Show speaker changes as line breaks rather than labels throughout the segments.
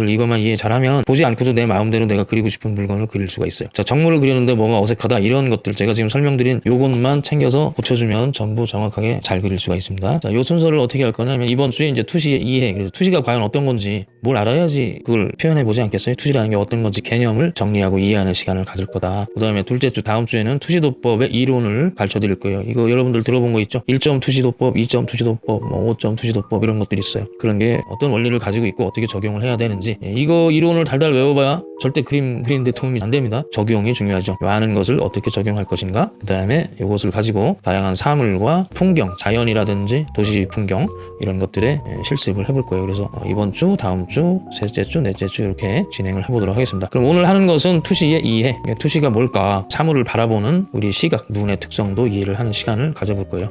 이것만 이해 잘하면 보지 않고도 내 마음대로 내가 그리고 싶은 물건을 그릴 수가 있어요. 자, 정물을 그리는데 뭐가 어색하다 이런 것들 제가 지금 설명드린 요것만 챙겨서 고쳐주면 전부 정확하게 잘 그릴 수가 있습니다. 자, 요 순서를 어떻게 할 거냐면 이번 주에 이제 투시 이해, 그래서 투시가 과연 어떤 건지 뭘 알아야지 그걸 표현해 보지 않겠어요? 투시라는 게 어떤 건지 개념을 정리하고 이해하는 시간을 가질 거다. 그 다음에 둘째 주 다음 주에는 투시도법의 이론을 가르쳐 드릴 거예요. 이거 여러분들 들어본 거 있죠? 1점 투시도법, 2점 투시도법, 뭐 5점 투시도법 이런 것들이 있어요. 그런 게 어떤 원리를 가지고 있고 어떻게 적용을 해야 되는지 예, 이거 이론을 달달 외워봐야 절대 그림 그리는데 도움이 안 됩니다. 적용이 중요하죠. 아는 것을 어떻게 적용할 것인가 그 다음에 이것을 가지고 다양한 사물과 풍경, 자연이라든지 도시 풍경 이런 것들에 예, 실습을 해볼 거예요. 그래서 어, 이번 주, 다음 주, 셋째 주, 넷째 주 이렇게 진행을 해보도록 하겠습니다. 그럼 오늘 하는 것은 투시의 이해, 예, 투시가 뭘까, 사물을 바라보는 우리 시각, 눈의 특성도 이해를 하는 시간을 가져볼 거예요.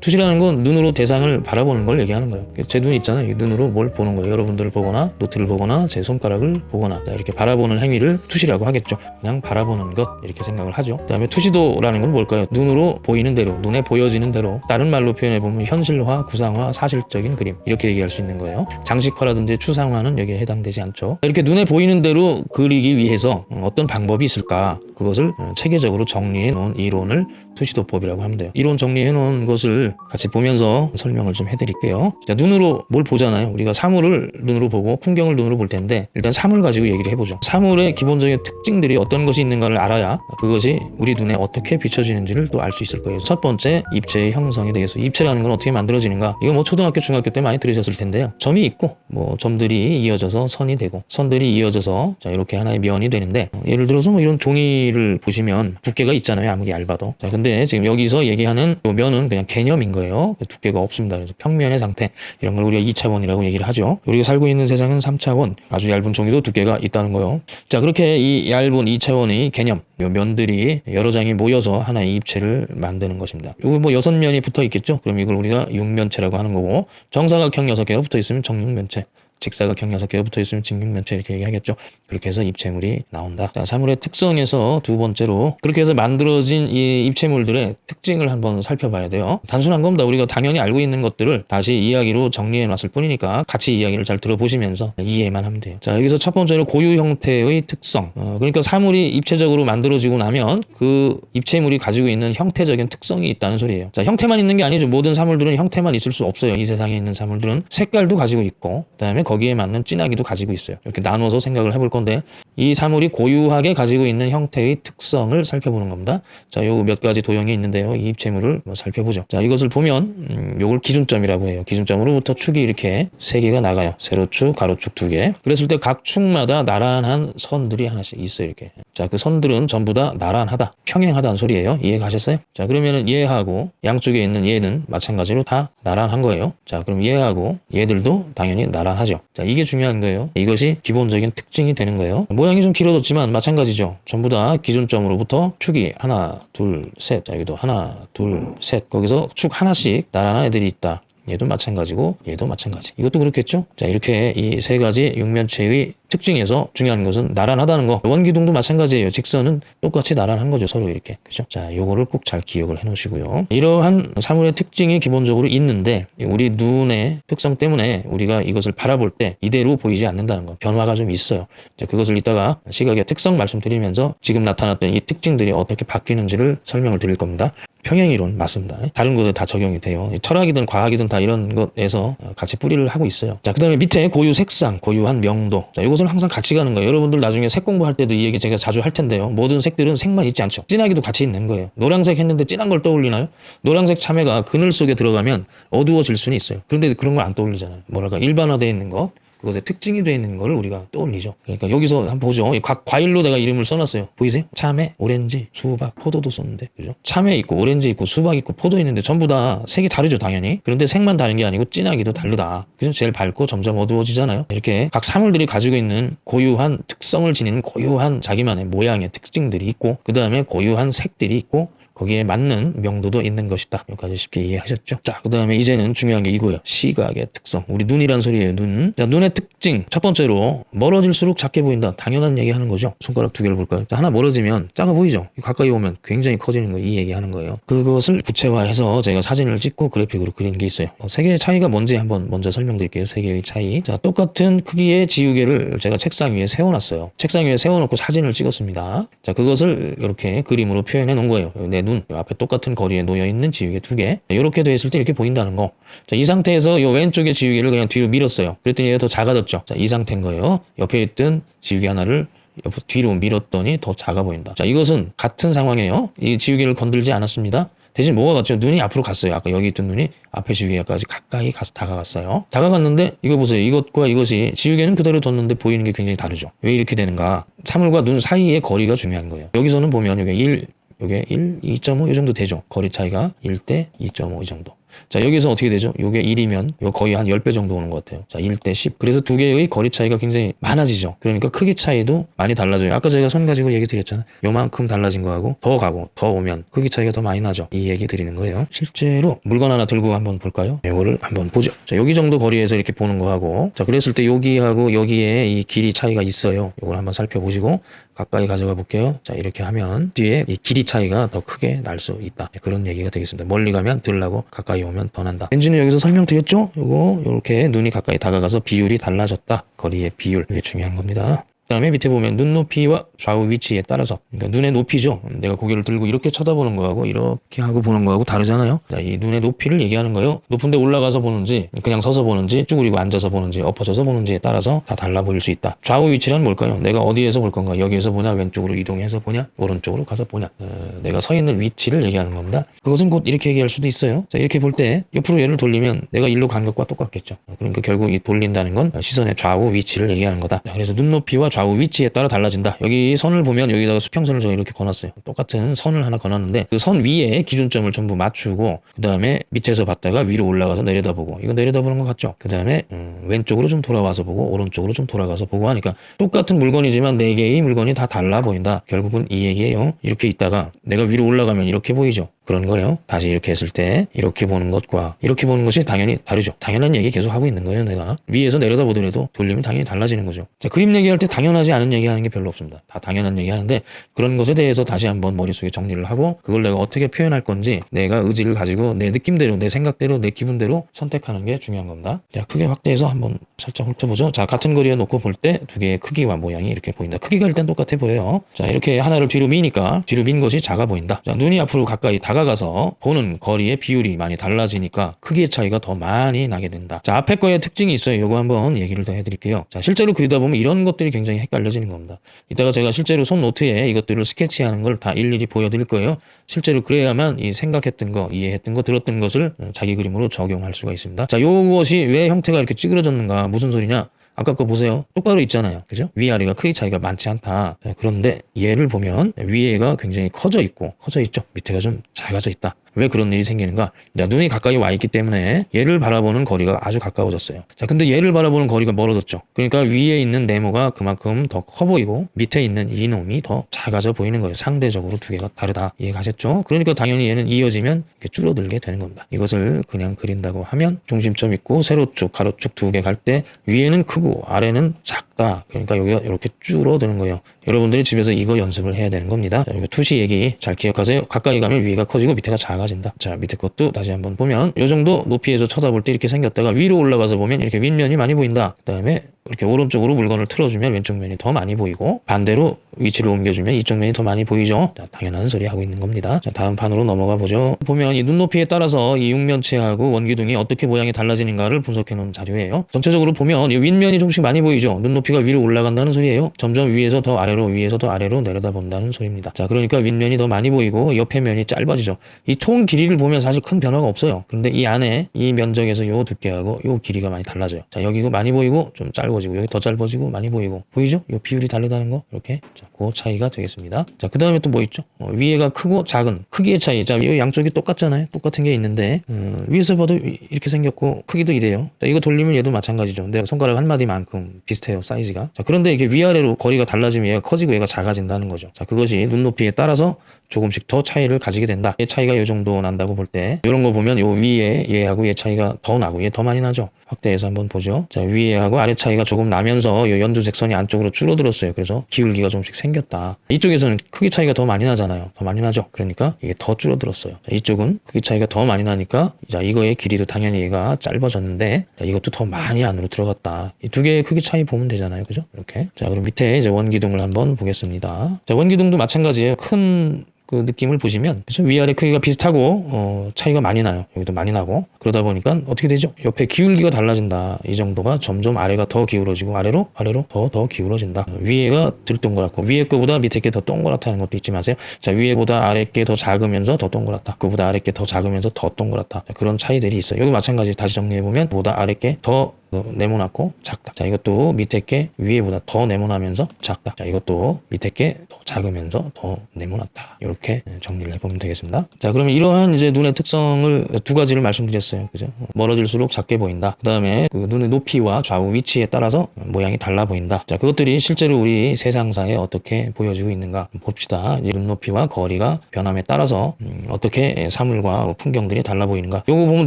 투시라는 건 눈으로 대상을 바라보는 걸 얘기하는 거예요. 제 눈 있잖아요. 이 눈으로 뭘 보는 거예요. 여러분들을 보거나 노트를 보거나 제 손가락을 보거나 이렇게 바라보는 행위를 투시라고 하겠죠. 그냥 바라보는 것 이렇게 생각을 하죠. 그 다음에 투시도라는 건 뭘까요? 눈으로 보이는 대로, 눈에 보여지는 대로 다른 말로 표현해 보면 현실화, 구상화, 사실적인 그림 이렇게 얘기할 수 있는 거예요. 장식화라든지 추상화는 여기에 해당되지 않죠. 이렇게 눈에 보이는 대로 그리기 위해서 어떤 방법이 있을까? 그것을 체계적으로 정리해 놓은 이론을 투시도법이라고 하면 돼요. 이론 정리해 놓은 것을 같이 보면서 설명을 좀 해드릴게요. 자, 눈으로 뭘 보잖아요. 우리가 사물을 눈으로 보고 풍경을 눈으로 볼 텐데 일단 사물 가지고 얘기를 해보죠. 사물의 기본적인 특징들이 어떤 것이 있는가를 알아야 그것이 우리 눈에 어떻게 비춰지는지를 또 알 수 있을 거예요. 첫 번째 입체의 형성에 대해서 입체라는 건 어떻게 만들어지는가 이거 뭐 초등학교 중학교 때 많이 들으셨을 텐데요. 점이 있고 뭐 점들이 이어져서 선이 되고 선들이 이어져서 자 이렇게 하나의 면이 되는데 어, 예를 들어서 뭐 이런 종이를 보시면 두께가 있잖아요. 아무리 얇아도. 자 근데 지금 여기서 얘기하는 요 면은 그냥 개념인 거예요. 두께가 없습니다. 그래서 평면의 상태 이런 걸 우리가 2차원이라고 얘기를 하죠. 우리가 살고 있는 세상은 3차원 아주 얇은 종이도 두께가 있다는 거예요. 자 그렇게 이 얇은 2차원의 개념 요 면들이 여러 장이 모여서 하나의 입체를 만드는 것입니다. 요거 뭐 여섯 면이 붙어 있겠죠? 그럼 이걸 우리가 육면체라고 하는 거고 정사각형 여섯 개가 붙어 있으면 정육면체 직사각형 여섯 개가 붙어 있으면 직육면체 이렇게 얘기하겠죠. 그렇게 해서 입체물이 나온다. 자, 사물의 특성에서 두 번째로 그렇게 해서 만들어진 이 입체물들의 특징을 한번 살펴봐야 돼요. 단순한 겁니다. 우리가 당연히 알고 있는 것들을 다시 이야기로 정리해 놨을 뿐이니까 같이 이야기를 잘 들어보시면서 이해만 하면 돼요. 자, 여기서 첫 번째로 고유 형태의 특성. 어, 그러니까 사물이 입체적으로 만들어지고 나면 그 입체물이 가지고 있는 형태적인 특성이 있다는 소리예요. 자, 형태만 있는 게 아니죠. 모든 사물들은 형태만 있을 수 없어요. 이 세상에 있는 사물들은 색깔도 가지고 있고 그다음에 거기에 맞는 진하기도 가지고 있어요. 이렇게 나눠서 생각을 해볼 건데 이 사물이 고유하게 가지고 있는 형태의 특성을 살펴보는 겁니다. 자, 요 몇 가지 도형이 있는데요. 이 입체물을 뭐 살펴보죠. 자, 이것을 보면 음, 요걸 기준점이라고 해요. 기준점으로부터 축이 이렇게 세 개가 나가요. 세로축, 가로축 두 개. 그랬을 때 각 축마다 나란한 선들이 하나씩 있어요. 이렇게. 자, 그 선들은 전부 다 나란하다, 평행하다는 소리예요. 이해 가셨어요? 자, 그러면은 얘하고 양쪽에 있는 얘는 마찬가지로 다 나란한 거예요. 자, 그럼 얘하고 얘들도 당연히 나란하죠. 자, 이게 중요한 거예요. 이것이 기본적인 특징이 되는 거예요. 모양이 좀 길어졌지만 마찬가지죠. 전부 다 기준점으로부터 축이 하나, 둘, 셋. 자, 여기도 하나, 둘, 셋. 거기서 축 하나씩 나란한 애들이 있다. 얘도 마찬가지고 얘도 마찬가지. 이것도 그렇겠죠? 자, 이렇게 이 세 가지 육면체의 특징에서 중요한 것은 나란하다는 거. 원기둥도 마찬가지예요. 직선은 똑같이 나란한 거죠. 서로 이렇게. 그죠? 자, 요거를 꼭 잘 기억을 해 놓으시고요. 이러한 사물의 특징이 기본적으로 있는데 우리 눈의 특성 때문에 우리가 이것을 바라볼 때 이대로 보이지 않는다는 거. 변화가 좀 있어요. 자, 그것을 이따가 시각의 특성 말씀드리면서 지금 나타났던 이 특징들이 어떻게 바뀌는지를 설명을 드릴 겁니다. 평행이론 맞습니다. 다른 곳에 다 적용이 돼요. 철학이든 과학이든 다 이런 것에서 같이 뿌리를 하고 있어요. 자, 그 다음에 밑에 고유 색상, 고유한 명도. 자, 이것 은 항상 같이 가는 거예요. 여러분들 나중에 색 공부할 때도 이 얘기 제가 자주 할 텐데요. 모든 색들은 색만 있지 않죠. 진하기도 같이 있는 거예요. 노란색 했는데 진한 걸 떠올리나요? 노란색 참외가 그늘 속에 들어가면 어두워질 수는 있어요. 그런데 그런 걸 안 떠올리잖아요. 뭐랄까 일반화되어 있는 것. 그것에 특징이 되어 있는 걸 우리가 떠올리죠. 그러니까 여기서 한번 보죠. 각 과일로 내가 이름을 써놨어요. 보이세요? 참외, 오렌지, 수박, 포도도 썼는데, 그죠? 참외 있고, 오렌지 있고, 수박 있고, 포도 있는데 전부 다 색이 다르죠, 당연히. 그런데 색만 다른 게 아니고 진하기도 다르다. 그죠? 제일 밝고 점점 어두워지잖아요. 이렇게 각 사물들이 가지고 있는 고유한 특성을 지니는 고유한 자기만의 모양의 특징들이 있고, 그 다음에 고유한 색들이 있고, 거기에 맞는 명도도 있는 것이다. 여기까지 쉽게 이해하셨죠? 자, 그 다음에 이제는 중요한 게 이거예요. 시각의 특성. 우리 눈이란 소리예요. 눈. 자, 눈의 특징. 첫 번째로 멀어질수록 작게 보인다. 당연한 얘기 하는 거죠. 손가락 두 개를 볼까요? 자, 하나 멀어지면 작아 보이죠? 가까이 오면 굉장히 커지는 거 이 얘기 하는 거예요. 그것을 구체화해서 제가 사진을 찍고 그래픽으로 그린 게 있어요. 어, 세 개의 차이가 뭔지 한번 먼저 설명드릴게요. 세 개의 차이. 자, 똑같은 크기의 지우개를 제가 책상 위에 세워놨어요. 책상 위에 세워놓고 사진을 찍었습니다. 자, 그것을 이렇게 그림으로 표현해 놓은 거예요. 내 눈, 요 앞에 똑같은 거리에 놓여 있는 지우개 두 개. 이렇게 되어 있을 때 이렇게 보인다는 거. 자, 이 상태에서 이 왼쪽의 지우개를 그냥 뒤로 밀었어요. 그랬더니 얘가 더 작아졌죠. 자, 이 상태인 거예요. 옆에 있던 지우개 하나를 옆 뒤로 밀었더니 더 작아 보인다. 자, 이것은 같은 상황이에요. 이 지우개를 건들지 않았습니다. 대신 뭐가 같죠? 눈이 앞으로 갔어요. 아까 여기 있던 눈이 앞에 지우개까지 가까이 가서 다가갔어요. 다가갔는데 이거 보세요. 이것과 이것이 지우개는 그대로 뒀는데 보이는 게 굉장히 다르죠. 왜 이렇게 되는가? 사물과 눈 사이의 거리가 중요한 거예요. 여기서는 보면 이게 1, 이게 1, 2.5 이 정도 되죠. 거리 차이가 1대 2.5 이 정도. 자, 여기서 어떻게 되죠? 요게 1이면 이거 거의 한 10배 정도 오는 것 같아요. 자, 1대 10. 그래서 두 개의 거리 차이가 굉장히 많아지죠. 그러니까 크기 차이도 많이 달라져요. 아까 제가 손 가지고 얘기 드렸잖아요. 요만큼 달라진 거하고 더 가고 더 오면 크기 차이가 더 많이 나죠. 이 얘기 드리는 거예요. 실제로 물건 하나 들고 한번 볼까요? 이거를 한번 보죠. 자, 여기 정도 거리에서 이렇게 보는 거하고 자, 그랬을 때 여기하고 여기에 이 길이 차이가 있어요. 이걸 한번 살펴보시고 가까이 가져가 볼게요. 자, 이렇게 하면 뒤에 이 길이 차이가 더 크게 날 수 있다. 그런 얘기가 되겠습니다. 멀리 가면 덜 나고 가까이 오면 더 난다. 엔진은 여기서 설명드렸죠? 요거 이렇게 눈이 가까이 다가가서 비율이 달라졌다. 거리의 비율. 이게 중요한 겁니다. 그 다음에 밑에 보면 눈 높이와 좌우 위치에 따라서 그러니까 눈의 높이죠. 내가 고개를 들고 이렇게 쳐다보는 거하고 이렇게 하고 보는 거하고 다르잖아요. 자, 이 눈의 높이를 얘기하는 거예요. 높은 데 올라가서 보는지 그냥 서서 보는지 쭈그리고 앉아서 보는지 엎어져서 보는지에 따라서 다 달라 보일 수 있다. 좌우 위치란 뭘까요? 내가 어디에서 볼 건가? 여기에서 보냐? 왼쪽으로 이동해서 보냐? 오른쪽으로 가서 보냐? 어, 내가 서 있는 위치를 얘기하는 겁니다. 그것은 곧 이렇게 얘기할 수도 있어요. 자, 이렇게 볼 때 옆으로 얘를 돌리면 내가 일로 간 것과 똑같겠죠. 그러니까 결국 이 돌린다는 건 시선의 좌우 위치를 얘기하는 거다. 자, 그래서 눈 높이와 좌우 위치에 따라 달라진다. 여기 선을 보면 여기다가 수평선을 제가 이렇게 건었어요. 똑같은 선을 하나 건었는데 그 선 위에 기준점을 전부 맞추고 그 다음에 밑에서 봤다가 위로 올라가서 내려다보고 이거 내려다보는 것 같죠? 그 다음에 음, 왼쪽으로 좀 돌아와서 보고 오른쪽으로 좀 돌아가서 보고 하니까 똑같은 물건이지만 네 개의 물건이 다 달라 보인다. 결국은 이 얘기예요. 이렇게 있다가 내가 위로 올라가면 이렇게 보이죠? 그런 거예요. 다시 이렇게 했을 때 이렇게 보는 것과 이렇게 보는 것이 당연히 다르죠. 당연한 얘기 계속 하고 있는 거예요. 내가 위에서 내려다 보더라도 돌리면 당연히 달라지는 거죠. 자, 그림 얘기할 때 당연하지 않은 얘기하는 게 별로 없습니다. 다 당연한 얘기하는데 그런 것에 대해서 다시 한번 머릿속에 정리를 하고 그걸 내가 어떻게 표현할 건지 내가 의지를 가지고 내 느낌대로 내 생각대로 내 기분대로 선택하는 게 중요한 겁니다. 자, 크게 확대해서 한번 살짝 훑어보죠. 자, 같은 거리에 놓고 볼 때 두 개의 크기와 모양이 이렇게 보인다. 크기가 일단 똑같아 보여요. 자, 이렇게 하나를 뒤로 미니까 뒤로 민 것이 작아 보인다. 자, 눈이 앞으로 가까이 다가 가서 보는 거리의 비율이 많이 달라지니까 크기의 차이가 더 많이 나게 된다. 자, 앞에 거의 특징이 있어요. 이거 한번 얘기를 더 해드릴게요. 자, 실제로 그리다 보면 이런 것들이 굉장히 헷갈려지는 겁니다. 이따가 제가 실제로 손 노트에 이것들을 스케치하는 걸 다 일일이 보여드릴 거예요. 실제로 그래야만 이 생각했던 거, 이해했던 거, 들었던 것을 자기 그림으로 적용할 수가 있습니다. 자, 요것이 왜 형태가 이렇게 찌그러졌는가? 무슨 소리냐? 아까 거 보세요. 똑바로 있잖아요. 그죠? 위아래가 크기 차이가 많지 않다. 자, 그런데 얘를 보면 위에가 굉장히 커져 있고 커져 있죠. 밑에가 좀 작아져 있다. 왜 그런 일이 생기는가? 자, 눈이 가까이 와 있기 때문에 얘를 바라보는 거리가 아주 가까워졌어요. 자, 근데 얘를 바라보는 거리가 멀어졌죠. 그러니까 위에 있는 네모가 그만큼 더 커 보이고 밑에 있는 이놈이 더 작아져 보이는 거예요. 상대적으로 두 개가 다르다. 이해가셨죠? 그러니까 당연히 얘는 이어지면 줄어들게 되는 겁니다. 이것을 그냥 그린다고 하면 중심점 있고 세로 쪽, 가로 쪽 두 개 갈 때 위에는 크고 아래는 작다. 그러니까 여기가 이렇게 줄어드는 거예요. 여러분들이 집에서 이거 연습을 해야 되는 겁니다. 자, 이거 투시 얘기 잘 기억하세요. 가까이 가면 위가 커지고 밑에가 작아진다. 자, 밑에 것도 다시 한번 보면 이 정도 높이에서 쳐다볼 때 이렇게 생겼다가 위로 올라가서 보면 이렇게 윗면이 많이 보인다. 그 다음에 이렇게 오른쪽으로 물건을 틀어주면 왼쪽 면이 더 많이 보이고 반대로 위치를 옮겨주면 이쪽 면이 더 많이 보이죠. 자, 당연한 소리 하고 있는 겁니다. 자, 다음 판으로 넘어가 보죠. 보면 이 눈높이에 따라서 이 육면체하고 원기둥이 어떻게 모양이 달라지는가를 분석해 놓은 자료예요. 전체적으로 보면 이 윗면 이 조금씩 많이 보이죠. 눈높이가 위로 올라간다는 소리예요. 점점 위에서 더 아래로 위에서 더 아래로 내려다 본다는 소리입니다. 자, 그러니까 윗면이 더 많이 보이고 옆에 면이 짧아지죠. 이총 길이를 보면 사실 큰 변화가 없어요. 근데 이 안에 이 면적에서 요 두께하고 요 길이가 많이 달라져요. 자, 여기가 많이 보이고 좀 짧아지고 여기 더 짧아지고 많이 보이고 보이죠? 요 비율이 다르다는 거 이렇게 자, 그 차이가 되겠습니다. 자, 그 다음에 또 뭐 있죠? 어, 위에가 크고 작은 크기의 차이. 자, 이 양쪽이 똑같잖아요. 똑같은 게 있는데 음, 위에서 봐도 이- 이렇게 생겼고 크기도 이래요. 자, 이거 돌리면 얘도 마찬가지죠. 내가 손가락 한 마디 마디만큼 비슷해요 사이즈가. 자 그런데 이게 위아래로 거리가 달라지면 얘가 커지고 얘가 작아진다는 거죠. 자 그것이 눈 높이에 따라서 조금씩 더 차이를 가지게 된다. 얘 차이가 이 정도 난다고 볼 때. 이런 거 보면 요 위에 얘하고 얘 차이가 더 나고 얘 더 많이 나죠. 확대해서 한번 보죠. 자 위에하고 아래 차이가 조금 나면서 요 연두색 선이 안쪽으로 줄어들었어요. 그래서 기울기가 조금씩 생겼다. 이쪽에서는 크기 차이가 더 많이 나잖아요. 더 많이 나죠. 그러니까 이게 더 줄어들었어요. 자, 이쪽은 크기 차이가 더 많이 나니까 자 이거의 길이도 당연히 얘가 짧아졌는데 자, 이것도 더 많이 안으로 들어갔다. 이두 개의 크기 차이 보면 되잖아요. 그죠? 이렇게. 자 그럼 밑에 이제 원기둥을 한번 보겠습니다. 자 원기둥도 마찬가지예요. 큰 그 느낌을 보시면 그죠? 위아래 크기가 비슷하고 어, 차이가 많이 나요. 여기도 많이 나고 그러다 보니까 어떻게 되죠? 옆에 기울기가 달라진다. 이 정도가 점점 아래가 더 기울어지고 아래로 아래로 더더 기울어진다. 위에가 들 동그랗고 위에 거보다 밑에 게 더 동그랗다는 것도 잊지 마세요. 자 위에보다 아래 게 더 작으면서 더 동그랗다. 그보다 아래 게 더 작으면서 더 동그랗다. 자, 그런 차이들이 있어요. 여기 마찬가지 다시 정리해 보면 보다 아래 게더 네모나고 작다. 자, 이것도 밑에 게 위에보다 더 네모나면서 작다. 자, 이것도 밑에 게 더 작으면서 더 네모났다. 이렇게 정리를 해보면 되겠습니다. 자, 그러면 이러한 이제 눈의 특성을 두 가지를 말씀드렸어요. 그죠? 멀어질수록 작게 보인다. 그 다음에 그 눈의 높이와 좌우 위치에 따라서 모양이 달라 보인다. 자, 그것들이 실제로 우리 세상사에 어떻게 보여지고 있는가 봅시다. 이눈 높이와 거리가 변함에 따라서 음, 어떻게 사물과 풍경들이 달라 보이는가. 요거 보면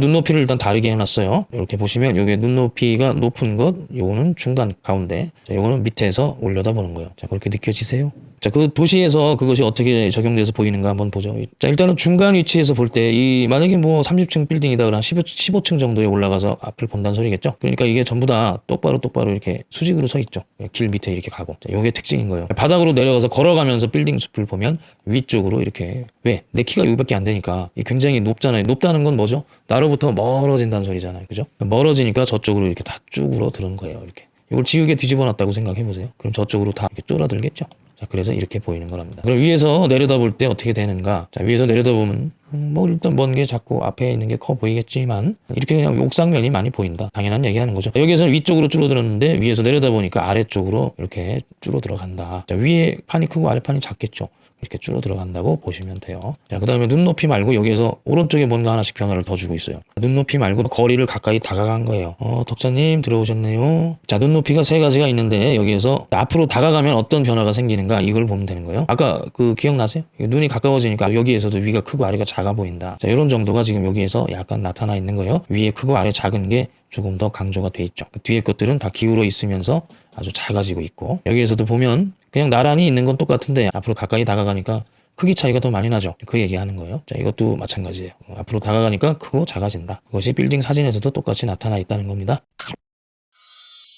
눈높이를 일단 다르게 해놨어요. 이렇게 보시면 요게 눈높이가 높은 것, 요거는 중간 가운데, 자, 요거는 밑에서 올려다 보는 거예요. 자, 그렇게 느껴지세요? 자, 그 도시에서 그것이 어떻게 적용돼서 보이는가 한번 보죠. 자, 일단은 중간 위치에서 볼 때, 이, 만약에 뭐 30층 빌딩이다 그러면 15, 15층 정도에 올라가서 앞을 본다는 소리겠죠. 그러니까 이게 전부 다 똑바로 똑바로 이렇게 수직으로 서 있죠. 길 밑에 이렇게 가고. 자, 요게 특징인 거예요. 바닥으로 내려가서 걸어가면서 빌딩 숲을 보면 위쪽으로 이렇게, 왜? 내 키가 여기밖에 안 되니까 이 굉장히 높잖아요. 높다는 건 뭐죠? 나로부터 멀어진다는 소리잖아요. 그죠? 멀어지니까 저쪽으로 이렇게 다 쭉으로 들은 거예요. 이렇게. 이걸 지우개 뒤집어 놨다고 생각해 보세요. 그럼 저쪽으로 다 이렇게 쫄아들겠죠? 자, 그래서 이렇게 보이는 거랍니다. 그럼 위에서 내려다 볼 때 어떻게 되는가? 자, 위에서 내려다 보면 음, 뭐 일단 먼 게 자꾸 앞에 있는 게 커 보이겠지만 이렇게 그냥 옥상면이 많이 보인다. 당연한 얘기하는 거죠. 여기에서는 위쪽으로 줄어들었는데 위에서 내려다 보니까 아래쪽으로 이렇게 줄어들어 간다. 자, 위에 판이 크고 아래 판이 작겠죠. 이렇게 줄어 들어간다고 보시면 돼요. 자, 그 다음에 눈높이 말고 여기에서 오른쪽에 뭔가 하나씩 변화를 더 주고 있어요. 눈높이 말고 거리를 가까이 다가간 거예요. 어, 덕자님 들어오셨네요. 자, 눈높이가 세 가지가 있는데 여기에서 앞으로 다가가면 어떤 변화가 생기는가 이걸 보면 되는 거예요. 아까 그 기억나세요? 눈이 가까워지니까 여기에서도 위가 크고 아래가 작아 보인다. 자, 이런 정도가 지금 여기에서 약간 나타나 있는 거예요. 위에 크고 아래 작은 게 조금 더 강조가 돼 있죠. 그 뒤에 것들은 다 기울어 있으면서 아주 작아지고 있고 여기에서도 보면 그냥 나란히 있는 건 똑같은데 앞으로 가까이 다가가니까 크기 차이가 더 많이 나죠. 그 얘기하는 거예요. 자, 이것도 마찬가지예요. 어, 앞으로 다가가니까 크고 작아진다. 그것이 빌딩 사진에서도 똑같이 나타나 있다는 겁니다.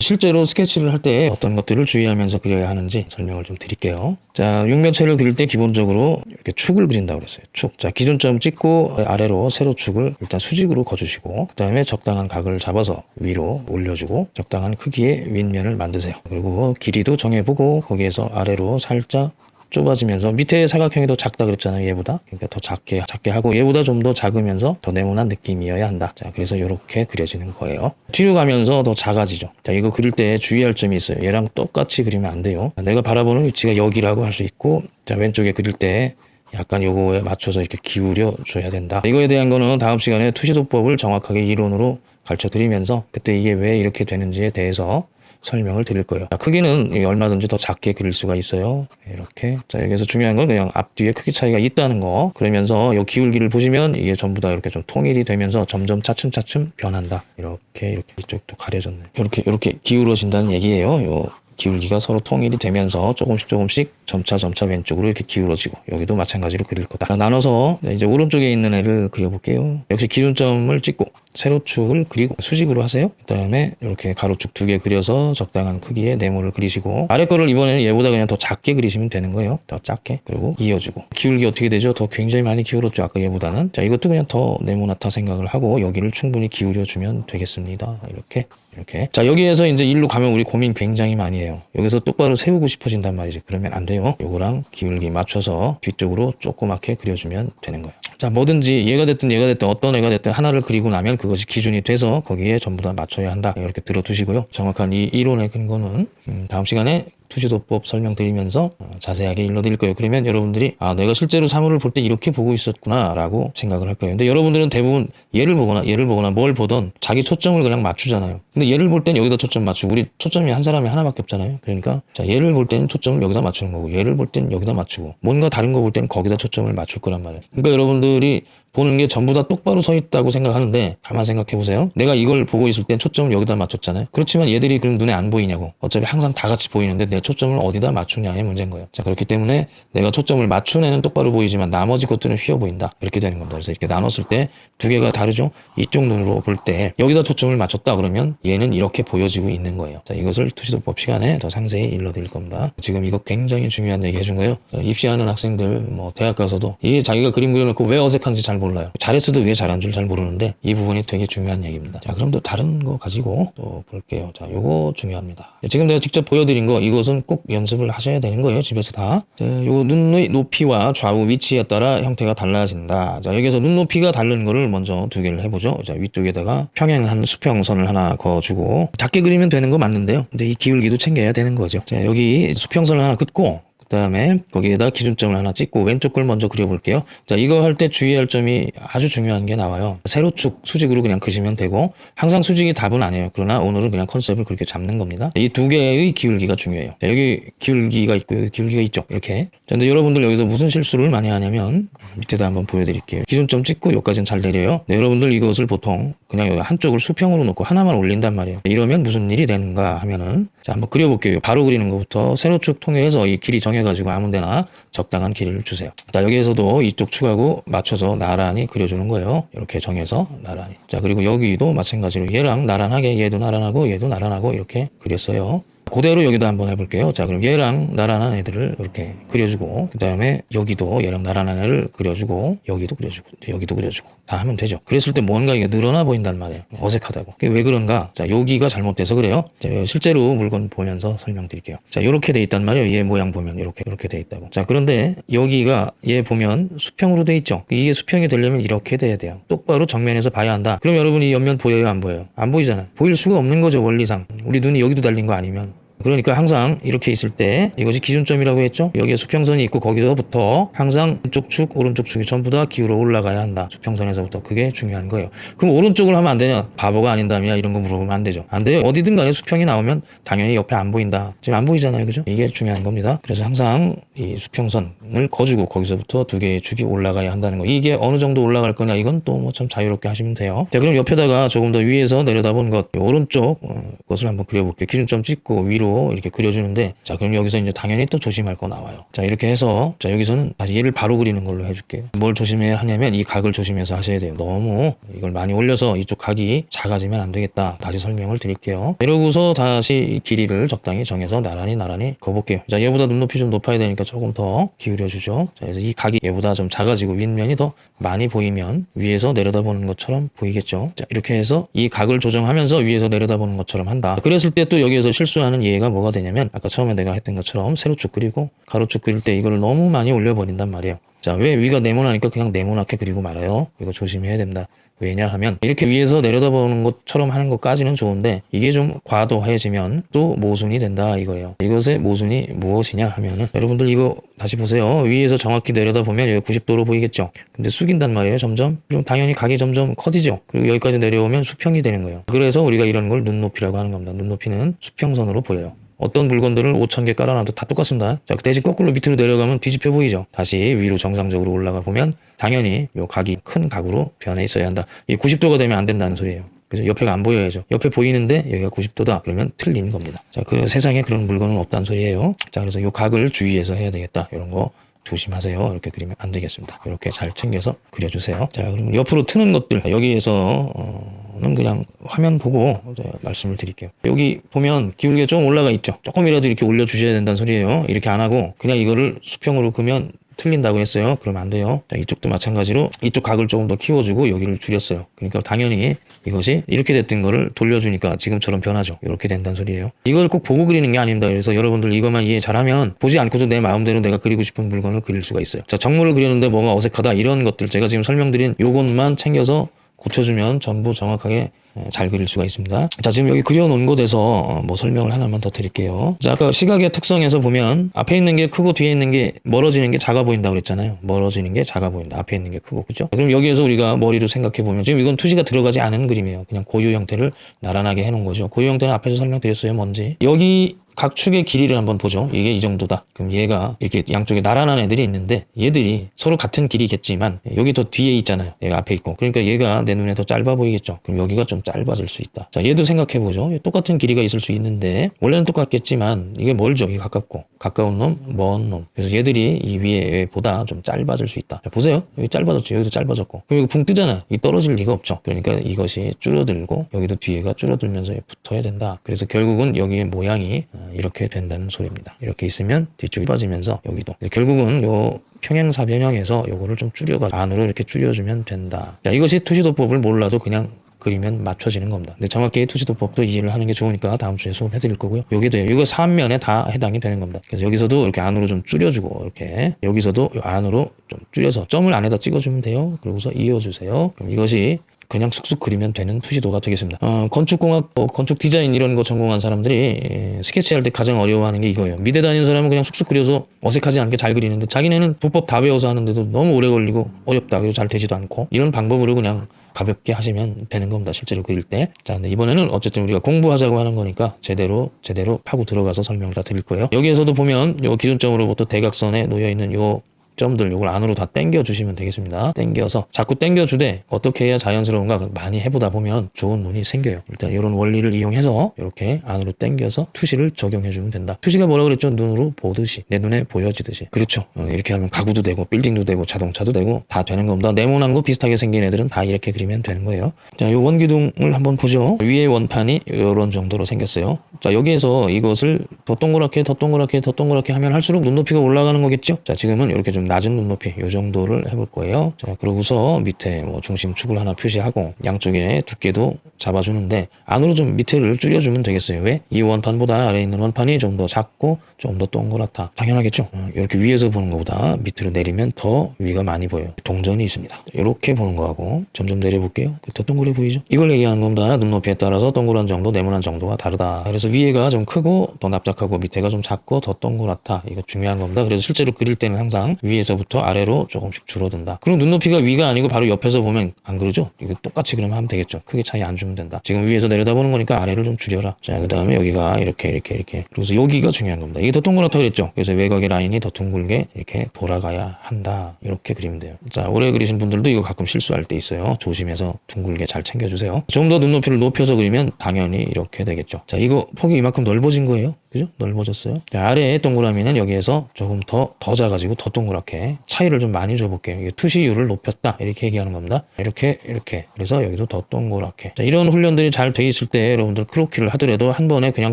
실제로 스케치를 할 때 어떤 것들을 주의하면서 그려야 하는지 설명을 좀 드릴게요. 자, 육면체를 그릴 때 기본적으로 이렇게 축을 그린다고 그랬어요. 축. 자, 기준점 찍고 아래로 세로 축을 일단 수직으로 그어주시고, 그 다음에 적당한 각을 잡아서 위로 올려주고, 적당한 크기의 윗면을 만드세요. 그리고 길이도 정해보고, 거기에서 아래로 살짝 좁아지면서 밑에 사각형이 더 작다 그랬잖아요 얘보다. 그러니까 더 작게 작게 하고 얘보다 좀 더 작으면서 더 네모난 느낌이어야 한다. 자 그래서 이렇게 그려지는 거예요. 뒤로 가면서 더 작아지죠. 자 이거 그릴 때 주의할 점이 있어요. 얘랑 똑같이 그리면 안 돼요. 내가 바라보는 위치가 여기라고 할 수 있고 자 왼쪽에 그릴 때 약간 요거에 맞춰서 이렇게 기울여 줘야 된다. 이거에 대한 거는 다음 시간에 투시도법을 정확하게 이론으로 가르쳐 드리면서 그때 이게 왜 이렇게 되는지에 대해서 설명을 드릴 거예요. 자, 크기는 이 얼마든지 더 작게 그릴 수가 있어요. 이렇게. 자, 여기서 중요한 건 그냥 앞뒤에 크기 차이가 있다는 거. 그러면서 이 기울기를 보시면 이게 전부 다 이렇게 좀 통일이 되면서 점점 차츰차츰 변한다. 이렇게, 이렇게 이쪽도 가려졌네. 이렇게, 이렇게 기울어진다는 얘기예요. 요 기울기가 서로 통일이 되면서 조금씩 조금씩 점차 점차 왼쪽으로 이렇게 기울어지고 여기도 마찬가지로 그릴 거다. 자, 나눠서 이제 오른쪽에 있는 애를 그려볼게요. 역시 기준점을 찍고 세로축을 그리고 수직으로 하세요. 그 다음에 이렇게 가로축 두 개 그려서 적당한 크기의 네모를 그리시고 아래 거를 이번에는 얘보다 그냥 더 작게 그리시면 되는 거예요. 더 작게 그리고 이어주고 기울기 어떻게 되죠? 더 굉장히 많이 기울었죠. 아까 얘보다는 자 이것도 그냥 더 네모나타 생각을 하고 여기를 충분히 기울여 주면 되겠습니다. 이렇게 이렇게 자 여기에서 이제 일로 가면 우리 고민 굉장히 많이 해요. 여기서 똑바로 세우고 싶어진단 말이지. 그러면 안 돼요. 요거랑 기울기 맞춰서 뒤쪽으로 조그맣게 그려주면 되는 거예요. 자 뭐든지 얘가 됐든 얘가 됐든 어떤 애가 됐든 하나를 그리고 나면 그것이 기준이 돼서 거기에 전부 다 맞춰야 한다 이렇게 들어두시고요 정확한 이 이론의 근거는 음, 다음 시간에 투시도법 설명드리면서 어, 자세하게 일러드릴 거예요. 그러면 여러분들이 아 내가 실제로 사물을 볼 때 이렇게 보고 있었구나 라고 생각을 할 거예요. 근데 여러분들은 대부분 얘를 보거나 얘를 보거나 뭘 보던 자기 초점을 그냥 맞추잖아요. 근데 얘를 볼 땐 여기다 초점 맞추고 우리 초점이 한 사람이 하나밖에 없잖아요. 그러니까 자 얘를 볼 때는 초점을 여기다 맞추는 거고 얘를 볼땐 여기다 맞추고 뭔가 다른 거 볼 때는 거기다 초점을 맞출 거란 말이에요. 그러니까 여러분들이 보는 게 전부 다 똑바로 서 있다고 생각하는데 가만 생각해 보세요. 내가 이걸 보고 있을 땐 초점을 여기다 맞췄잖아요. 그렇지만 얘들이 그럼 눈에 안 보이냐고. 어차피 항상 다 같이 보이는데 내 초점을 어디다 맞추냐의 문제인 거예요. 자 그렇기 때문에 내가 초점을 맞춘 애는 똑바로 보이지만 나머지 것들은 휘어 보인다. 이렇게 되는 겁니다. 그래서 이렇게 나눴을 때 두 개가 다르죠. 이쪽 눈으로 볼 때 여기다 초점을 맞췄다 그러면 얘는 이렇게 보여지고 있는 거예요. 자 이것을 투시도법 시간에 더 상세히 일러드릴 겁니다. 지금 이거 굉장히 중요한 얘기 해준 거예요. 자, 입시하는 학생들 뭐 대학 가서도 이게 자기가 그림 그려놓고 왜 어색한지 잘 몰라요. 잘했어도 왜 잘한 줄 잘 모르는데 이 부분이 되게 중요한 얘기입니다. 자 그럼 또 다른 거 가지고 또 볼게요. 자 요거 중요합니다. 지금 내가 직접 보여드린 거 이것은 꼭 연습을 하셔야 되는 거예요. 집에서 다. 자, 요 눈의 높이와 좌우 위치에 따라 형태가 달라진다. 자 여기서 눈 높이가 다른 거를 먼저 두 개를 해보죠. 자 위쪽에다가 평행한 수평선을 하나 그어주고 작게 그리면 되는 거 맞는데요. 근데 이 기울기도 챙겨야 되는 거죠. 자 여기 수평선을 하나 긋고 그 다음에 거기에다 기준점을 하나 찍고 왼쪽 걸 먼저 그려볼게요. 자 이거 할 때 주의할 점이 아주 중요한 게 나와요. 세로축 수직으로 그냥 그시면 되고 항상 수직이 답은 아니에요. 그러나 오늘은 그냥 컨셉을 그렇게 잡는 겁니다. 이 두 개의 기울기가 중요해요. 자, 여기 기울기가 있고 여기 기울기가 있죠. 이렇게. 자, 근데 여러분들 여기서 무슨 실수를 많이 하냐면 밑에다 한번 보여드릴게요. 기준점 찍고 여기까지는 잘 내려요. 네, 여러분들 이것을 보통 그냥 한쪽을 수평으로 놓고 하나만 올린단 말이에요. 이러면 무슨 일이 되는가 하면은 자 한번 그려볼게요. 바로 그리는 것부터 세로축 통해서 이 길이 정해 가지고 아무데나 적당한 길이를 주세요. 자 여기에서도 이쪽 축하고 맞춰서 나란히 그려주는 거예요. 이렇게 정해서 나란히. 자 그리고 여기도 마찬가지로 얘랑 나란하게 얘도 나란하고 얘도 나란하고 이렇게 그렸어요. 그대로 여기도 한번 해볼게요. 자, 그럼 얘랑 나란한 애들을 이렇게 그려주고, 그 다음에 여기도 얘랑 나란한 애를 그려주고, 여기도 그려주고, 여기도 그려주고, 다 하면 되죠. 그랬을 때 뭔가 이게 늘어나 보인단 말이에요. 어색하다고. 왜 그런가? 자, 여기가 잘못돼서 그래요. 자, 실제로 물건 보면서 설명드릴게요. 자, 요렇게 돼 있단 말이에요. 얘 모양 보면 이렇게, 이렇게 돼 있다고. 자, 그런데 여기가 얘 보면 수평으로 돼 있죠. 이게 수평이 되려면 이렇게 돼야 돼요. 똑바로 정면에서 봐야 한다. 그럼 여러분이 옆면 보여요? 안 보여요? 안 보이잖아요. 보일 수가 없는 거죠, 원리상. 우리 눈이 여기도 달린 거 아니면. 그러니까 항상 이렇게 있을 때 이것이 기준점이라고 했죠. 여기에 수평선이 있고 거기서부터 항상 왼쪽 축, 오른쪽 축이 전부 다 기울어 올라가야 한다. 수평선에서부터 그게 중요한 거예요. 그럼 오른쪽을 하면 안 되냐? 바보가 아닌다며 이런 거 물어보면 안 되죠. 안 돼요. 어디든 간에 수평이 나오면 당연히 옆에 안 보인다. 지금 안 보이잖아요. 그죠? 이게 중요한 겁니다. 그래서 항상 이 수평선을 거주고 거기서부터 두 개의 축이 올라가야 한다는 거. 이게 어느 정도 올라갈 거냐? 이건 또 뭐 참 자유롭게 하시면 돼요. 자, 그럼 옆에다가 조금 더 위에서 내려다본 것, 오른쪽 어, 것을 한번 그려볼게요. 기준점 찍고 위로 이렇게 그려주는데 자 그럼 여기서 이제 당연히 또 조심할 거 나와요. 자 이렇게 해서 자 여기서는 다시 얘를 바로 그리는 걸로 해줄게요. 뭘 조심해야 하냐면 이 각을 조심해서 하셔야 돼요. 너무 이걸 많이 올려서 이쪽 각이 작아지면 안 되겠다. 다시 설명을 드릴게요. 이러고서 다시 길이를 적당히 정해서 나란히 나란히 그어볼게요. 자 얘보다 눈높이 좀 높아야 되니까 조금 더 기울여 주죠. 자 그래서 이 각이 얘보다 좀 작아지고 윗면이 더 많이 보이면 위에서 내려다보는 것처럼 보이겠죠? 자 이렇게 해서 이 각을 조정하면서 위에서 내려다보는 것처럼 한다. 그랬을 때 또 여기에서 실수하는 얘가 뭐가 되냐면 아까 처음에 내가 했던 것처럼 세로축 그리고 가로축 그릴 때 이거를 너무 많이 올려버린단 말이에요. 자 왜 위가 네모나니까 그냥 네모나게 그리고 말아요? 이거 조심해야 된다 왜냐 하면 이렇게 위에서 내려다보는 것처럼 하는 것까지는 좋은데 이게 좀 과도해지면 또 모순이 된다 이거예요. 이것의 모순이 무엇이냐 하면은 여러분들 이거 다시 보세요. 위에서 정확히 내려다보면 여기 90도로 보이겠죠? 근데 숙인단 말이에요 점점. 그럼 당연히 각이 점점 커지죠? 그리고 여기까지 내려오면 수평이 되는 거예요. 그래서 우리가 이런 걸 눈높이라고 하는 겁니다. 눈높이는 수평선으로 보여요 어떤 물건들을 5천 개 깔아놔도 다 똑같습니다. 자, 대신 거꾸로 밑으로 내려가면 뒤집혀 보이죠. 다시 위로 정상적으로 올라가 보면 당연히 요 각이 큰 각으로 변해 있어야 한다. 이 90도가 되면 안 된다는 소리예요. 그래서 옆에가 안 보여야죠. 옆에 보이는데 여기가 90도다. 그러면 틀린 겁니다. 자, 그 세상에 그런 물건은 없다는 소리예요. 자, 그래서 요 각을 주의해서 해야 되겠다. 이런 거 조심하세요. 이렇게 그리면 안 되겠습니다. 이렇게 잘 챙겨서 그려주세요. 자, 그럼 옆으로 트는 것들 여기에서 어, 는 그냥 화면 보고 말씀을 드릴게요. 여기 보면 기울기가 좀 올라가 있죠. 조금이라도 이렇게 올려주셔야 된다는 소리예요. 이렇게 안 하고 그냥 이거를 수평으로 그면 틀린다고 했어요. 그러면 안 돼요. 자, 이쪽도 마찬가지로 이쪽 각을 조금 더 키워주고 여기를 줄였어요. 그러니까 당연히 이것이 이렇게 됐던 거를 돌려주니까 지금처럼 변하죠. 이렇게 된다는 소리예요. 이걸 꼭 보고 그리는 게 아닙니다. 그래서 여러분들 이것만 이해 잘하면 보지 않고도 내 마음대로 내가 그리고 싶은 물건을 그릴 수가 있어요. 자, 정물을 그리는데 뭐가 어색하다 이런 것들 제가 지금 설명드린 요것만 챙겨서 고쳐주면 전부 정확하게 예, 잘 그릴 수가 있습니다. 자, 지금 여기 그려놓은 곳에서 어, 뭐 설명을 하나만 더 드릴게요. 자, 아까 시각의 특성에서 보면 앞에 있는 게 크고 뒤에 있는 게 멀어지는 게 작아 보인다고 그랬잖아요. 멀어지는 게 작아 보인다. 앞에 있는 게 크고, 그죠? 그럼 여기에서 우리가 머리로 생각해 보면 지금 이건 투시가 들어가지 않은 그림이에요. 그냥 고유 형태를 나란하게 해놓은 거죠. 고유 형태는 앞에서 설명드렸어요. 뭔지. 여기 각 축의 길이를 한번 보죠. 이게 이 정도다. 그럼 얘가 이렇게 양쪽에 나란한 애들이 있는데 얘들이 서로 같은 길이겠지만 여기 더 뒤에 있잖아요. 얘가 앞에 있고. 그러니까 얘가 내 눈에 더 짧아 보이겠죠. 그럼 여기가 좀 짧아질 수 있다. 자, 얘도 생각해 보죠. 똑같은 길이가 있을 수 있는데 원래는 똑같겠지만 이게 멀죠. 이게 가깝고 가까운 놈, 먼 놈. 그래서 얘들이 이 위에 보다 좀 짧아질 수 있다. 자, 보세요. 여기 짧아졌죠. 여기도 짧아졌고. 그럼 여기 붕 뜨잖아. 이 떨어질 리가 없죠. 그러니까 이것이 줄어들고 여기도 뒤에가 줄어들면서 붙어야 된다. 그래서 결국은 여기의 모양이 어, 이렇게 된다는 소리입니다. 이렇게 있으면 뒤쪽이 빠지면서 여기도 결국은 요 평행사변형에서 요거를 좀 줄여가 안으로 이렇게 줄여주면 된다. 자, 이것이 투시도법을 몰라도 그냥 그리면 맞춰지는 겁니다. 근데 정확히 투시도법도 이해를 하는 게 좋으니까 다음 주에 수업 해 드릴 거고요. 여기도 이거 사면에 다 해당이 되는 겁니다. 그래서 여기서도 이렇게 안으로 좀 줄여주고 이렇게 여기서도 요 안으로 좀 줄여서 점을 안에다 찍어주면 돼요. 그러고서 이어주세요. 그럼 이것이 그냥 쑥쑥 그리면 되는 투시도가 되겠습니다. 어, 건축공학, 뭐 건축 디자인 이런 거 전공한 사람들이 예, 스케치할 때 가장 어려워하는 게 이거예요. 미대 다니는 사람은 그냥 쑥쑥 그려서 어색하지 않게 잘 그리는데 자기네는 도법 다 배워서 하는데도 너무 오래 걸리고 어렵다. 그리고 잘 되지도 않고 이런 방법으로 그냥 가볍게 하시면 되는 겁니다. 실제로 그릴 때. 자, 근데 이번에는 어쨌든 우리가 공부하자고 하는 거니까 제대로 제대로 파고 들어가서 설명을 다 드릴 거예요. 여기에서도 보면 요 기준점으로부터 대각선에 놓여 있는 요 점들 요걸 안으로 다 당겨 주시면 되겠습니다. 당겨서 자꾸 당겨 주되 어떻게 해야 자연스러운가 많이 해보다 보면 좋은 눈이 생겨요. 일단 이런 원리를 이용해서 이렇게 안으로 당겨서 투시를 적용해 주면 된다. 투시가 뭐라 그랬죠? 눈으로 보듯이 내 눈에 보여지듯이. 그렇죠. 어, 이렇게 하면 가구도 되고 빌딩도 되고 자동차도 되고 다 되는 겁니다. 네모난 거 비슷하게 생긴 애들은 다 이렇게 그리면 되는 거예요. 자, 요 원기둥을 한번 보죠. 위에 원판이 이런 정도로 생겼어요. 자, 여기에서 이것을 더 동그랗게 더 동그랗게 더 동그랗게 하면 할수록 눈높이가 올라가는 거겠죠? 자, 지금은 이렇게 좀 낮은 눈높이 이 정도를 해볼 거예요. 자, 그러고서 밑에 뭐 중심축을 하나 표시하고 양쪽에 두께도 잡아주는데 안으로 좀 밑에를 줄여주면 되겠어요. 왜? 이 원판보다 아래에 있는 원판이 좀 더 작고 좀 더 동그랗다. 당연하겠죠? 어, 이렇게 위에서 보는 것보다 밑으로 내리면 더 위가 많이 보여요. 동전이 있습니다. 이렇게 보는 거하고 점점 내려볼게요. 더 동그래 보이죠? 이걸 얘기하는 겁니다. 눈높이에 따라서 동그란 정도, 네모난 정도가 다르다. 그래서 위에가 좀 크고 더 납작하고 밑에가 좀 작고 더 동그랗다. 이거 중요한 겁니다. 그래서 실제로 그릴 때는 항상 위에서부터 아래로 조금씩 줄어든다. 그리고 눈높이가 위가 아니고 바로 옆에서 보면 안 그러죠? 이거 똑같이 그러면 하면 되겠죠. 크게 차이 안 주면 된다. 지금 위에서 내려다보는 거니까 아래를 좀 줄여라. 자, 그 다음에 여기가 이렇게 이렇게 이렇게. 그래서 여기가 중요한 겁니다. 이게 더 동그랗다고 그랬죠? 그래서 외곽의 라인이 더 둥글게 이렇게 돌아가야 한다. 이렇게 그리면 돼요. 자, 오래 그리신 분들도 이거 가끔 실수할 때 있어요. 조심해서 둥글게 잘 챙겨주세요. 좀 더 눈높이를 높여서 그리면 당연히 이렇게 되겠죠. 자, 이거 폭이 이만큼 넓어진 거예요. 그죠? 넓어졌어요. 자, 아래에 동그라미는 여기에서 조금 더, 더 작아지고 더 동그랗게 차이를 좀 많이 줘볼게요. 이게 투시율을 높였다. 이렇게 얘기하는 겁니다. 이렇게, 이렇게. 그래서 여기도 더 동그랗게. 자, 이런 훈련들이 잘 돼 있을 때 여러분들 크로키를 하더라도 한 번에 그냥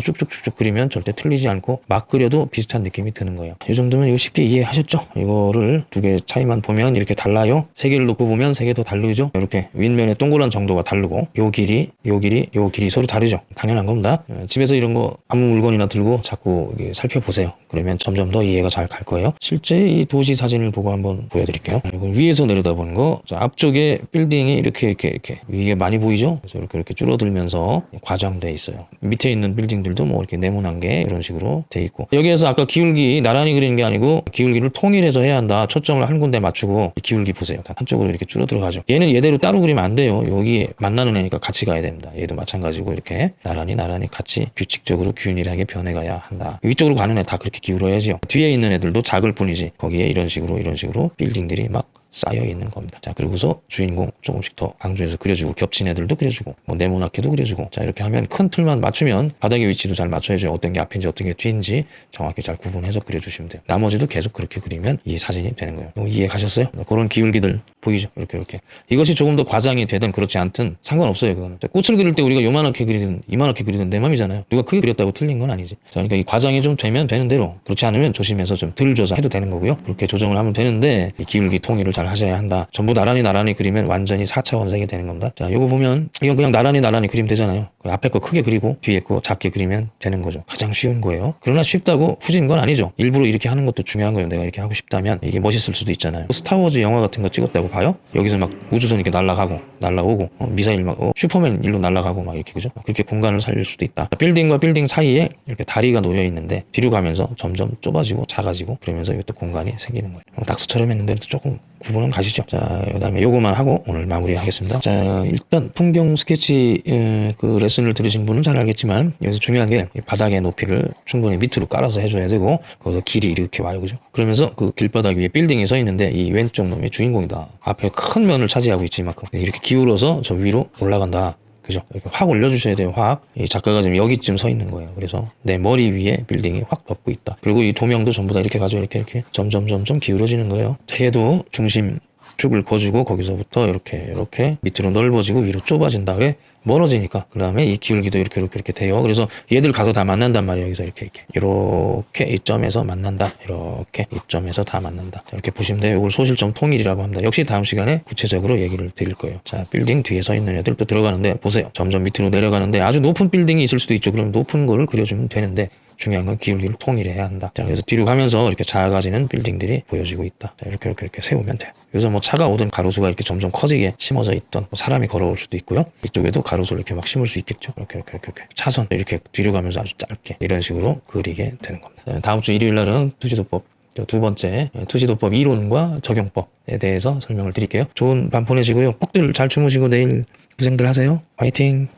쭉쭉쭉쭉 그리면 절대 틀리지 않고 막 그려도 비슷한 느낌이 드는 거예요. 이 정도면 이거 쉽게 이해하셨죠? 이거를 두 개 차이만 보면 이렇게 달라요. 세 개를 놓고 보면 세 개 더 다르죠? 이렇게 윗면의 동그란 정도가 다르고 요 길이, 요 길이, 요 길이 서로 다르죠? 당연한 겁니다. 어, 집에서 이런 거 아무 물건이나 들고 자꾸 살펴보세요. 그러면 점점 더 이해가 잘 갈 거예요. 실제 이 도시 사진을 보고 한번 보여드릴게요. 이건 위에서 내려다보는 거. 자, 앞쪽에 빌딩이 이렇게 이렇게 이렇게 위에 많이 보이죠? 그래서 이렇게 이렇게 줄어들면서 과장돼 있어요. 밑에 있는 빌딩들도 뭐 이렇게 네모난 게 이런 식으로 돼 있고 여기에서 아까 기울기 나란히 그리는 게 아니고 기울기를 통일해서 해야 한다. 초점을 한 군데 맞추고 기울기 보세요. 다 한쪽으로 이렇게 줄어들어 가죠. 얘는 얘대로 따로 그리면 안 돼요. 여기 만나는 애니까 같이 가야 됩니다. 얘도 마찬가지고 이렇게 나란히 나란히 같이 규칙적으로 균일하게 변해 가야 한다. 위쪽으로 가는 애 다 그렇게 기울어야지요. 뒤에 있는 애들도 작을 뿐이지 거기에 이런 식으로 이런 식으로 빌딩들이 막 쌓여 있는 겁니다. 자, 그리고서 주인공 조금씩 더 강조해서 그려주고 겹친 애들도 그려주고 뭐 네모나게도 그려주고 자 이렇게 하면 큰 틀만 맞추면 바닥의 위치도 잘 맞춰야죠. 어떤 게 앞인지 어떤 게 뒤인지 정확히 잘 구분해서 그려주시면 돼요. 나머지도 계속 그렇게 그리면 이 사진이 되는 거예요. 뭐 이해 가셨어요? 그런 기울기들 보이죠? 이렇게 이렇게 이것이 조금 더 과장이 되든 그렇지 않든 상관없어요. 그거는 자, 꽃을 그릴 때 우리가 요만하게 그리든 이만하게 그리든 내 맘이잖아요. 누가 크게 그렸다고 틀린 건 아니지. 자, 그러니까 이 과장이 좀 되면 되는 대로 그렇지 않으면 조심해서 좀덜 줘서 해도 되는 거고요. 그렇게 조정을 하면 되는데 이 기울기 통일을 잘잘 하셔야 한다. 전부 나란히 나란히 그리면 완전히 4차 원색이 되는 겁니다. 자, 요거 보면 이건 그냥 나란히 나란히 그리면 되잖아요. 그 앞에 거 크게 그리고 뒤에 거 작게 그리면 되는 거죠. 가장 쉬운 거예요. 그러나 쉽다고 후진 건 아니죠. 일부러 이렇게 하는 것도 중요한 거예요. 내가 이렇게 하고 싶다면 이게 멋있을 수도 있잖아요. 스타워즈 영화 같은 거 찍었다고 봐요? 여기서 막 우주선 이렇게 날아가고 날아오고 어, 미사일 막 어, 슈퍼맨 일로 날아가고 막 이렇게 그죠? 그렇게 공간을 살릴 수도 있다. 빌딩과 빌딩 사이에 이렇게 다리가 놓여 있는데 뒤로 가면서 점점 좁아지고 작아지고 그러면서 이것도 공간이 생기는 거예요. 어, 낙서처럼 했는데 또 조금 구분은 가시죠. 자, 그 다음에 요거만 하고 오늘 마무리하겠습니다. 자, 일단 풍경 스케치 에, 그 레슨을 들으신 분은 잘 알겠지만 여기서 중요한 게 이 바닥의 높이를 충분히 밑으로 깔아서 해줘야 되고 거기서 길이 이렇게 와요, 그죠? 그러면서 그 길바닥 위에 빌딩이 서 있는데 이 왼쪽 놈이 주인공이다. 앞에 큰 면을 차지하고 있지 이만큼 이렇게 기울어서 저 위로 올라간다. 그죠? 이렇게 확 올려주셔야 돼요, 확. 이 작가가 지금 여기쯤 서 있는 거예요. 그래서 내 머리 위에 빌딩이 확 덮고 있다. 그리고 이 조명도 전부 다 이렇게 가지고 이렇게 이렇게 점점 점점 기울어지는 거예요. 자, 얘도 중심 축을 거주고 거기서부터 이렇게 이렇게 밑으로 넓어지고 위로 좁아진 다음에 멀어지니까 그 다음에 이 기울기도 이렇게 이렇게 이렇게 돼요. 그래서 얘들 가서 다 만난단 말이에요. 여기서 이렇게 이렇게 이렇게 이 점에서 만난다. 이렇게 이 점에서 다 만난다. 자, 이렇게 보시면 돼요. 이걸 소실점 통일이라고 합니다. 역시 다음 시간에 구체적으로 얘기를 드릴 거예요. 자, 빌딩 뒤에 서 있는 애들 또 들어가는데 보세요. 점점 밑으로 내려가는데 아주 높은 빌딩이 있을 수도 있죠. 그럼 높은 거를 그려주면 되는데 중요한 건 기울기를 통일해야 한다. 자, 그래서 뒤로 가면서 이렇게 작아지는 빌딩들이 보여지고 있다. 자, 이렇게 이렇게 이렇게 세우면 돼요. 여기서 뭐 차가 오든 가로수가 이렇게 점점 커지게 심어져 있던 뭐 사람이 걸어올 수도 있고요. 이쪽에도 가로수를 이렇게 막 심을 수 있겠죠. 이렇게 이렇게 이렇게, 이렇게. 차선 이렇게 뒤로 가면서 아주 짧게 이런 식으로 그리게 되는 겁니다. 자, 다음 주 일요일 날은 투지도법 두 번째 투지도법 이론과 적용법에 대해서 설명을 드릴게요. 좋은 밤 보내시고요. 꼭들 잘 주무시고 내일 고생들 하세요. 화이팅!